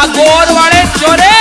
আগর বাড়ে চরে